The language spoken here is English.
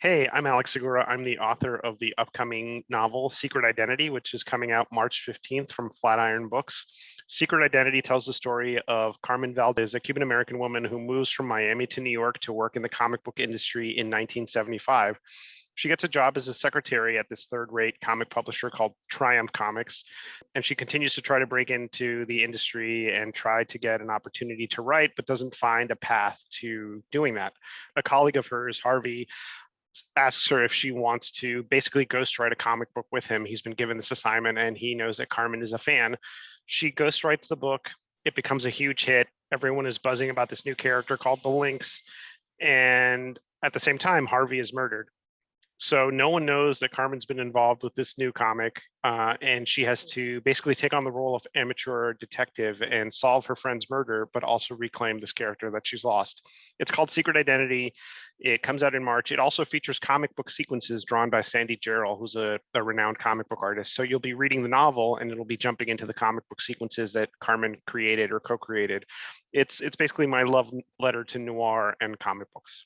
Hey, I'm Alex Segura. I'm the author of the upcoming novel Secret Identity, which is coming out March 15th from Flatiron Books. Secret Identity tells the story of Carmen Valdez, a Cuban American woman who moves from Miami to New York to work in the comic book industry in 1975. She gets a job as a secretary at this third rate comic publisher called Triumph Comics. And she continues to try to break into the industry and try to get an opportunity to write, but doesn't find a path to doing that. A colleague of hers, Harvey, asks her if she wants to basically ghostwrite a comic book with him. He's been given this assignment and he knows that Carmen is a fan. She ghostwrites the book. It becomes a huge hit. Everyone is buzzing about this new character called the Lynx. And at the same time, Harvey is murdered. So no one knows that Carmen's been involved with this new comic, uh, and she has to basically take on the role of amateur detective and solve her friend's murder, but also reclaim this character that she's lost. It's called Secret Identity. It comes out in March. It also features comic book sequences drawn by Sandy Jarrell, who's a, a renowned comic book artist. So you'll be reading the novel, and it'll be jumping into the comic book sequences that Carmen created or co-created. It's it's basically my love letter to noir and comic books.